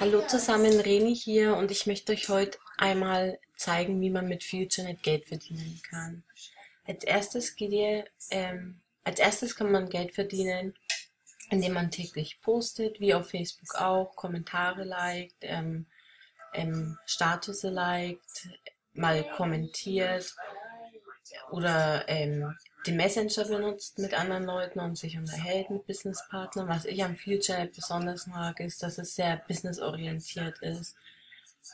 Hallo zusammen, Reni hier und ich möchte euch heute einmal zeigen, wie man mit FutureNet Geld verdienen kann. Als erstes geht ihr, ähm, als erstes kann man Geld verdienen, indem man täglich postet, wie auf Facebook auch, Kommentare liked, ähm, ähm, Status liked, mal kommentiert oder ähm, den Messenger benutzt mit anderen Leuten und sich unterhält mit Businesspartnern. Was ich am FutureNet besonders mag, ist, dass es sehr businessorientiert ist.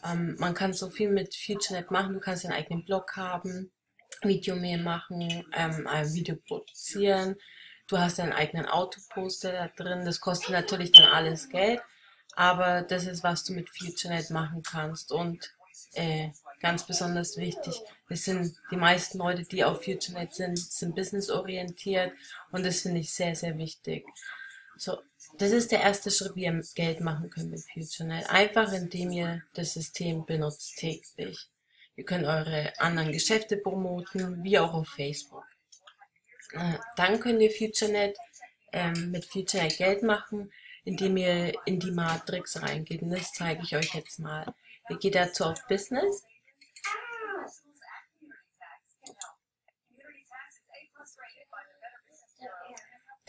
Ähm, man kann so viel mit FutureNet machen. Du kannst deinen eigenen Blog haben, Videomail machen, ähm, ein Video produzieren. Du hast deinen eigenen Autoposter da drin. Das kostet natürlich dann alles Geld, aber das ist, was du mit FutureNet machen kannst. Und äh, ganz besonders wichtig. Es sind die meisten Leute, die auf FutureNet sind, sind businessorientiert und das finde ich sehr, sehr wichtig. So, das ist der erste Schritt, wie ihr Geld machen könnt mit FutureNet. Einfach indem ihr das System benutzt täglich. Ihr könnt eure anderen Geschäfte promoten, wie auch auf Facebook. Äh, dann könnt ihr FutureNet ähm, mit FutureNet Geld machen, indem ihr in die Matrix reingeht. Und das zeige ich euch jetzt mal. Ihr geht dazu auf Business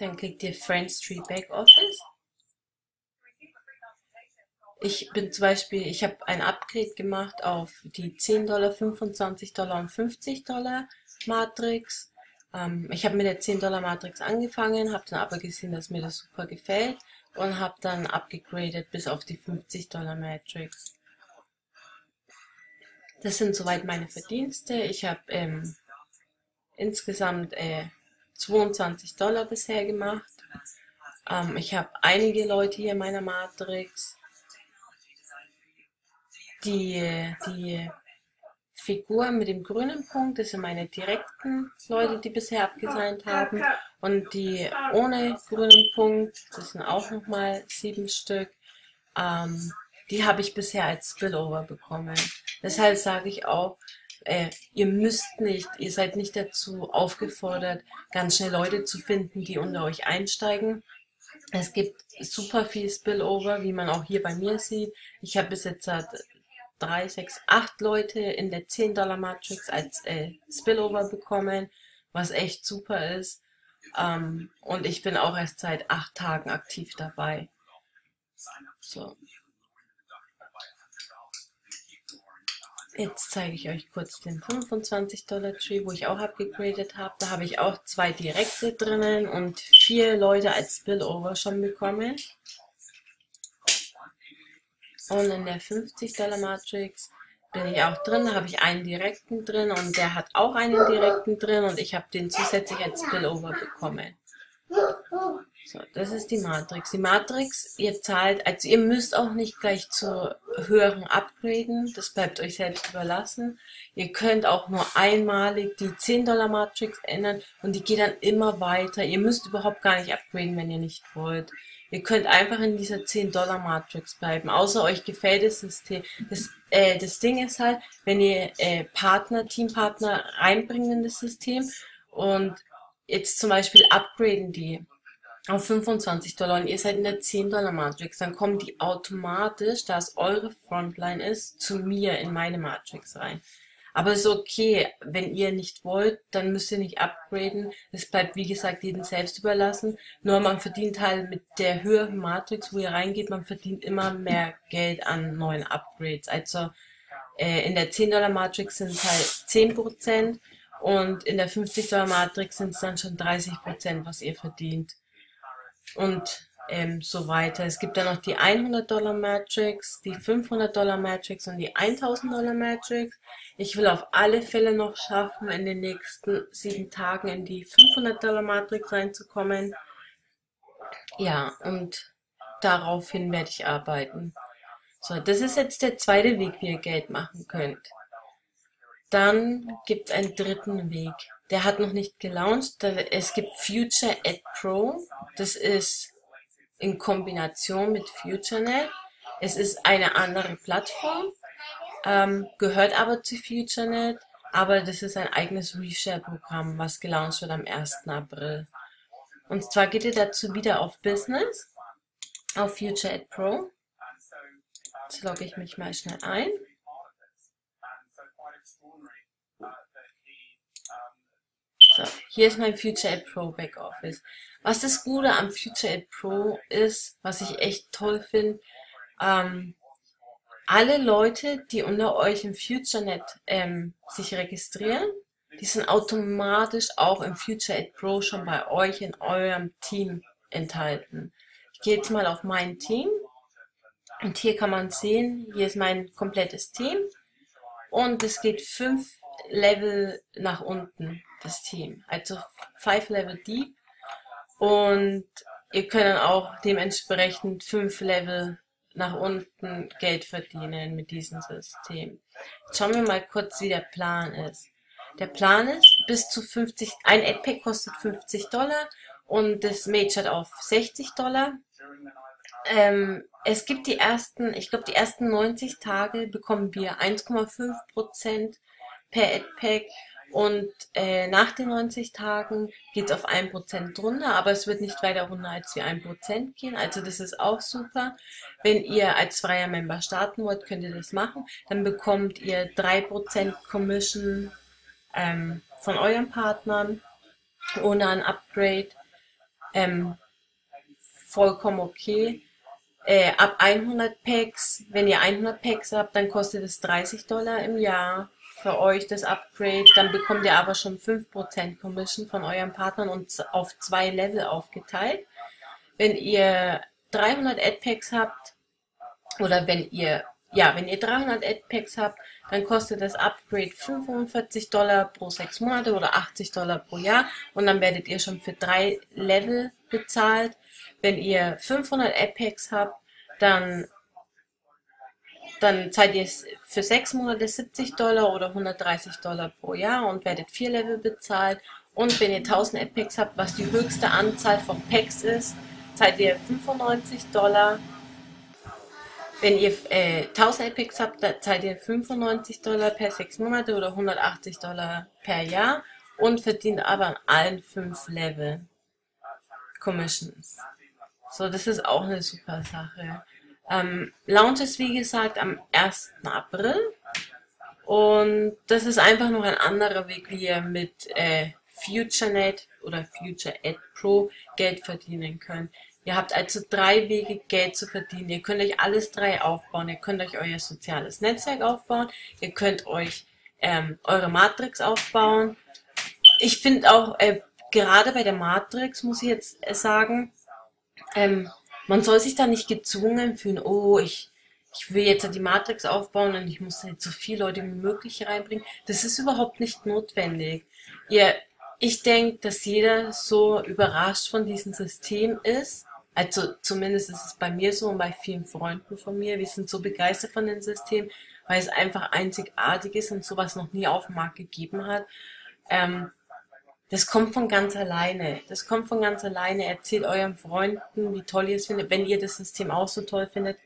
Dann klickt ihr Friends Tree Backoffice. Ich bin zum Beispiel, ich habe ein Upgrade gemacht auf die 10 Dollar, 25 Dollar und 50 Dollar Matrix. Ähm, ich habe mit der 10 Dollar Matrix angefangen, habe dann aber gesehen, dass mir das super gefällt und habe dann abgegradet bis auf die 50 Dollar Matrix. Das sind soweit meine Verdienste. Ich habe ähm, insgesamt äh, 22 Dollar bisher gemacht. Ähm, ich habe einige Leute hier in meiner Matrix. Die, die Figur mit dem grünen Punkt, das sind meine direkten Leute, die bisher abgesandt haben. Und die ohne grünen Punkt, das sind auch nochmal sieben Stück, ähm, die habe ich bisher als Spillover bekommen. Deshalb sage ich auch, äh, ihr müsst nicht, ihr seid nicht dazu aufgefordert, ganz schnell Leute zu finden, die unter euch einsteigen. Es gibt super viel Spillover, wie man auch hier bei mir sieht. Ich habe bis jetzt halt drei, sechs, acht Leute in der 10 Dollar Matrix als äh, Spillover bekommen, was echt super ist. Ähm, und ich bin auch erst seit acht Tagen aktiv dabei. So. Jetzt zeige ich euch kurz den 25 Dollar Tree, wo ich auch abgegradet habe. Da habe ich auch zwei direkte drinnen und vier Leute als Spillover schon bekommen. Und in der 50 Dollar Matrix bin ich auch drin. Da habe ich einen direkten drin und der hat auch einen direkten drin und ich habe den zusätzlich als Spillover bekommen. So, das ist die Matrix. Die Matrix, ihr zahlt, also ihr müsst auch nicht gleich zu höheren upgraden, das bleibt euch selbst überlassen. Ihr könnt auch nur einmalig die 10 Dollar Matrix ändern und die geht dann immer weiter. Ihr müsst überhaupt gar nicht upgraden, wenn ihr nicht wollt. Ihr könnt einfach in dieser 10 Dollar Matrix bleiben, außer euch gefällt das System. Das, äh, das Ding ist halt, wenn ihr äh, Partner, Teampartner reinbringt in das System und jetzt zum Beispiel upgraden die auf 25 Dollar und ihr seid in der 10 Dollar Matrix, dann kommen die automatisch, da es eure Frontline ist, zu mir in meine Matrix rein. Aber ist okay, wenn ihr nicht wollt, dann müsst ihr nicht upgraden. Es bleibt, wie gesagt, jedem selbst überlassen. Nur man verdient halt mit der höheren Matrix, wo ihr reingeht, man verdient immer mehr Geld an neuen Upgrades. Also äh, in der 10 Dollar Matrix sind es halt 10% und in der 50 Dollar Matrix sind es dann schon 30%, was ihr verdient und ähm, so weiter. Es gibt dann noch die 100 Dollar Matrix, die 500 Dollar Matrix und die 1000 Dollar Matrix. Ich will auf alle Fälle noch schaffen, in den nächsten sieben Tagen in die 500 Dollar Matrix reinzukommen. Ja, und daraufhin werde ich arbeiten. So, das ist jetzt der zweite Weg, wie ihr Geld machen könnt. Dann gibt es einen dritten Weg. Der hat noch nicht gelauncht. Es gibt Future Ad Pro. Das ist in Kombination mit FutureNet. Es ist eine andere Plattform, ähm, gehört aber zu FutureNet, aber das ist ein eigenes Reshare-Programm, was gelauncht wird am 1. April. Und zwar geht ihr dazu wieder auf Business, auf Future Ad Pro. Jetzt logge ich mich mal schnell ein. So, hier ist mein Future Aid Pro Backoffice. Was das Gute am Future Aid Pro ist, was ich echt toll finde, ähm, alle Leute, die unter euch im FutureNet ähm, sich registrieren, die sind automatisch auch im Future Aid Pro schon bei euch in eurem Team enthalten. Ich gehe jetzt mal auf mein Team und hier kann man sehen, hier ist mein komplettes Team und es geht fünf Level nach unten, das Team. Also five Level deep und ihr könnt auch dementsprechend fünf Level nach unten Geld verdienen mit diesem System. Jetzt schauen wir mal kurz, wie der Plan ist. Der Plan ist, bis zu 50, ein AdPack kostet 50 Dollar und das Mage hat auf 60 Dollar. Ähm, es gibt die ersten, ich glaube die ersten 90 Tage bekommen wir 1,5% per AdPack und äh, nach den 90 Tagen geht es auf 1% drunter, aber es wird nicht weiter runter als wie 1% gehen. Also das ist auch super. Wenn ihr als freier Member starten wollt, könnt ihr das machen. Dann bekommt ihr 3% Commission ähm, von euren Partnern ohne ein Upgrade. Ähm, vollkommen okay. Äh, ab 100 Packs, wenn ihr 100 Packs habt, dann kostet es 30 Dollar im Jahr für euch das Upgrade. Dann bekommt ihr aber schon 5% Commission von euren Partnern und auf zwei Level aufgeteilt. Wenn ihr 300 Adpacks habt oder wenn ihr ja, wenn ihr 300 Adpacks habt, dann kostet das Upgrade 45 Dollar pro sechs Monate oder 80 Dollar pro Jahr und dann werdet ihr schon für drei Level bezahlt. Wenn ihr 500 Adpacks habt, dann dann zahlt ihr für sechs Monate 70 Dollar oder 130 Dollar pro Jahr und werdet vier Level bezahlt. Und wenn ihr 1000 Epics habt, was die höchste Anzahl von Packs ist, zahlt ihr 95 Dollar. Wenn ihr äh, 1000 Epics habt, zahlt ihr 95 Dollar per sechs Monate oder 180 Dollar per Jahr und verdient aber an allen fünf Level Commissions. So, das ist auch eine super Sache. Ähm, Launch ist wie gesagt am 1. April und das ist einfach noch ein anderer Weg, wie ihr mit äh, FutureNet oder Future Ad Pro Geld verdienen könnt. Ihr habt also drei Wege, Geld zu verdienen. Ihr könnt euch alles drei aufbauen. Ihr könnt euch euer soziales Netzwerk aufbauen. Ihr könnt euch ähm, eure Matrix aufbauen. Ich finde auch, äh, gerade bei der Matrix, muss ich jetzt äh, sagen, ähm, man soll sich da nicht gezwungen fühlen, oh, ich, ich will jetzt die Matrix aufbauen und ich muss jetzt so viele Leute wie möglich reinbringen. Das ist überhaupt nicht notwendig. Ihr, ich denke, dass jeder so überrascht von diesem System ist. Also zumindest ist es bei mir so und bei vielen Freunden von mir. Wir sind so begeistert von dem System, weil es einfach einzigartig ist und sowas noch nie auf dem Markt gegeben hat. Ähm, das kommt von ganz alleine. Das kommt von ganz alleine. Erzählt euren Freunden, wie toll ihr es findet. Wenn ihr das System auch so toll findet,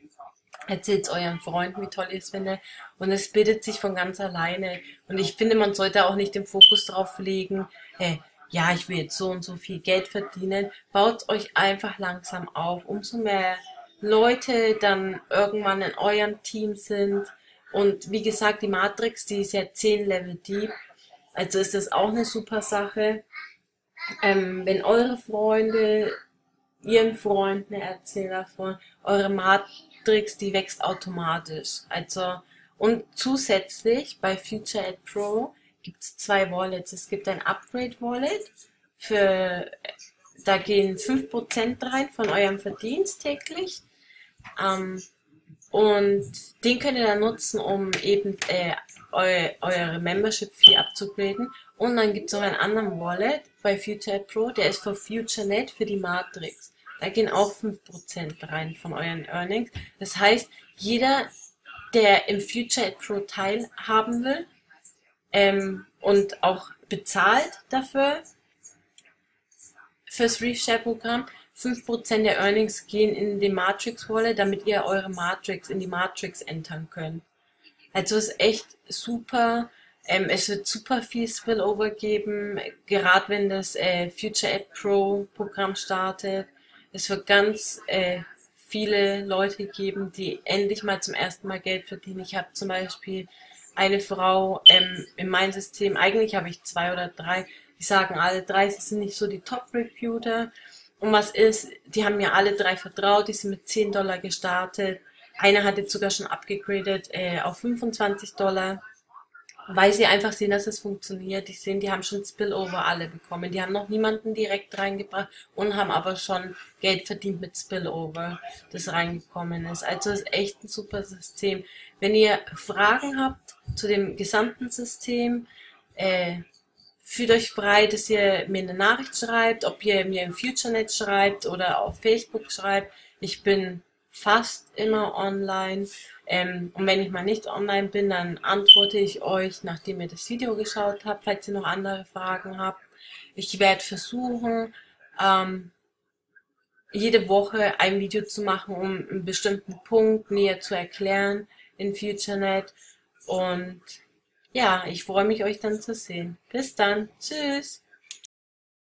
erzählt es euren Freunden, wie toll ihr es findet. Und es bildet sich von ganz alleine. Und ich finde, man sollte auch nicht den Fokus darauf legen, hey, ja, ich will jetzt so und so viel Geld verdienen. Baut euch einfach langsam auf. Umso mehr Leute dann irgendwann in eurem Team sind. Und wie gesagt, die Matrix, die ist ja 10 Level deep. Also ist das auch eine super Sache. Ähm, wenn eure Freunde ihren Freunden erzählen davon, eure Matrix, die wächst automatisch. Also, und zusätzlich bei Future Ad Pro gibt es zwei Wallets. Es gibt ein Upgrade Wallet für, da gehen 5% rein von eurem Verdienst täglich. Ähm, und den könnt ihr dann nutzen, um eben äh, eu eure Membership-Fee abzugraden. Und dann gibt es noch einen anderen Wallet bei Future Pro, der ist für FutureNet für die Matrix. Da gehen auch 5% rein von euren Earnings. Das heißt, jeder, der im Future Pro teilhaben will ähm, und auch bezahlt dafür, fürs Reef Share Programm, 5% der Earnings gehen in die Matrix Wallet, damit ihr eure Matrix in die Matrix entern könnt. Also es ist echt super. Ähm, es wird super viel Spillover geben, gerade wenn das äh, Future App Pro Programm startet. Es wird ganz äh, viele Leute geben, die endlich mal zum ersten Mal Geld verdienen. Ich habe zum Beispiel eine Frau ähm, in meinem System, eigentlich habe ich zwei oder drei, die sagen alle drei, sie sind nicht so die Top-Recruiter. Und was ist, die haben mir alle drei vertraut, die sind mit 10 Dollar gestartet. Einer hat jetzt sogar schon abgegradet äh, auf 25 Dollar weil sie einfach sehen, dass es funktioniert. Die sehen, die haben schon Spillover alle bekommen. Die haben noch niemanden direkt reingebracht und haben aber schon Geld verdient mit Spillover, das reingekommen ist. Also ist echt ein super System. Wenn ihr Fragen habt zu dem gesamten System, äh, fühlt euch frei, dass ihr mir eine Nachricht schreibt, ob ihr mir im FutureNet schreibt oder auf Facebook schreibt. Ich bin fast immer online. Ähm, und wenn ich mal nicht online bin, dann antworte ich euch, nachdem ihr das Video geschaut habt, falls ihr noch andere Fragen habt. Ich werde versuchen, ähm, jede Woche ein Video zu machen, um einen bestimmten Punkt näher zu erklären in FutureNet. Und ja, ich freue mich, euch dann zu sehen. Bis dann. Tschüss.